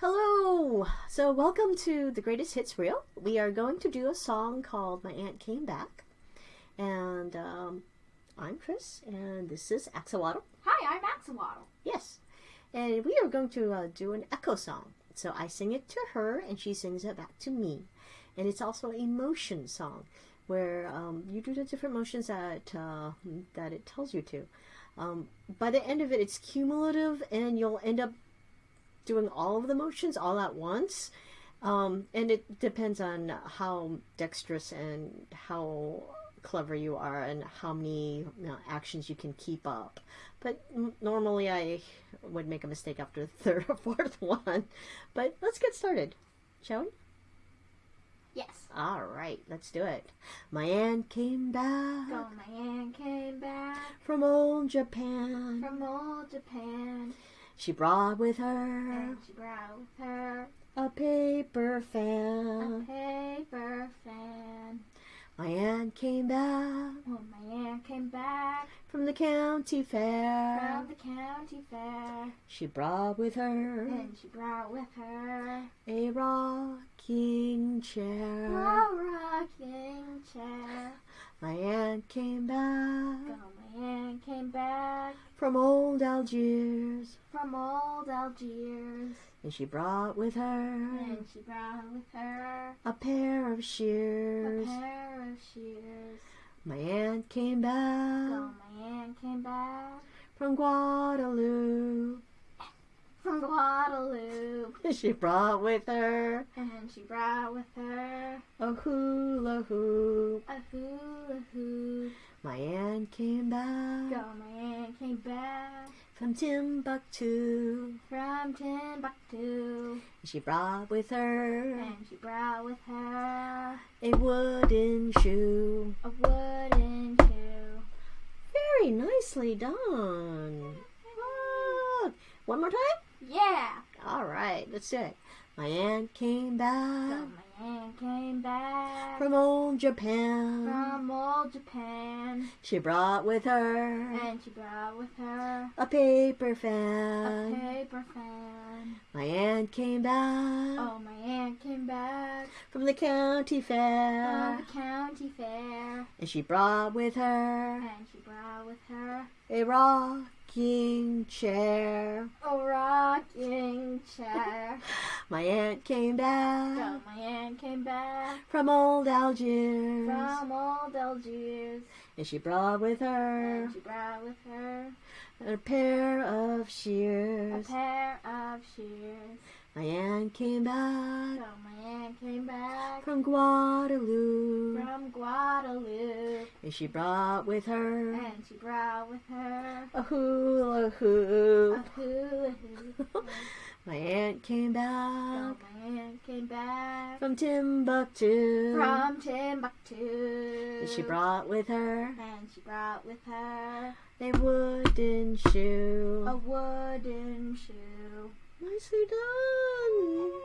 Hello! So, welcome to the Greatest Hits Reel. We are going to do a song called My Aunt Came Back. And um, I'm Chris, and this is Axolotl. Hi, I'm Axolotl. Yes. And we are going to uh, do an echo song. So, I sing it to her, and she sings it back to me. And it's also a motion song where um, you do the different motions that, uh, that it tells you to. Um, by the end of it, it's cumulative, and you'll end up doing all of the motions all at once. Um, and it depends on how dexterous and how clever you are and how many you know, actions you can keep up. But normally I would make a mistake after the third or fourth one. But let's get started, shall we? Yes. All right, let's do it. My aunt came back. Oh, my aunt came back from old Japan. From old Japan. She brought with her. And she brought with her a paper fan. A paper fan. My aunt came back. Oh, my aunt came back from the county fair. From the county fair. She brought with her. And she brought with her a rocking chair. A rocking chair. My aunt came back. From old Algiers. From old Algiers. And she brought with her. And she brought with her a pair of shears. A pair of shears. My aunt came back. Oh, my aunt came back from Guadeloupe. She brought with her. And she brought with her a hula hoop. A hula hoop. My aunt came back. Oh, my aunt came back from Timbuktu. From Timbuktu. She brought with her. And she brought with her a wooden shoe. A wooden shoe. Very nicely done. Ah, one more time? Yeah. All right, let's do it. My aunt came back. Oh, my aunt came back from old Japan. From old Japan. She brought with her. And she brought with her a paper fan. A paper fan. My aunt came back. Oh, my aunt came back from the county fair. From the county fair. And she brought with her. And she brought with her a rocking chair. A rocking chair. My aunt came back. Oh, my aunt came back from old Algiers. From old Algiers. And she brought with her. And she brought with her a pair of shears. A pair of shears. My aunt came back. Oh, my aunt came back from Guadeloupe. From Guadeloupe. And she brought with her. And she brought with her a hula A hula hoop. my aunt came back. Oh, my aunt came back from Timbuktu. From Timbuktu. And she brought with her. And she brought with her a wooden shoe. A wooden shoe. Nicely done!